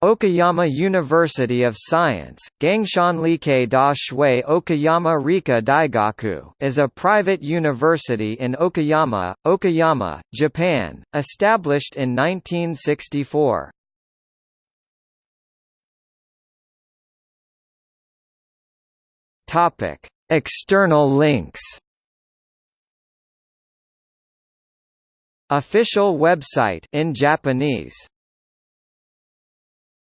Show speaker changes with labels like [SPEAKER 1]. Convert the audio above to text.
[SPEAKER 1] Okayama University of Science, Gangshanlike da Shui Okayama Rika Daigaku is a private university in Okayama, Okayama, Japan, established in 1964. External links Official website in Japanese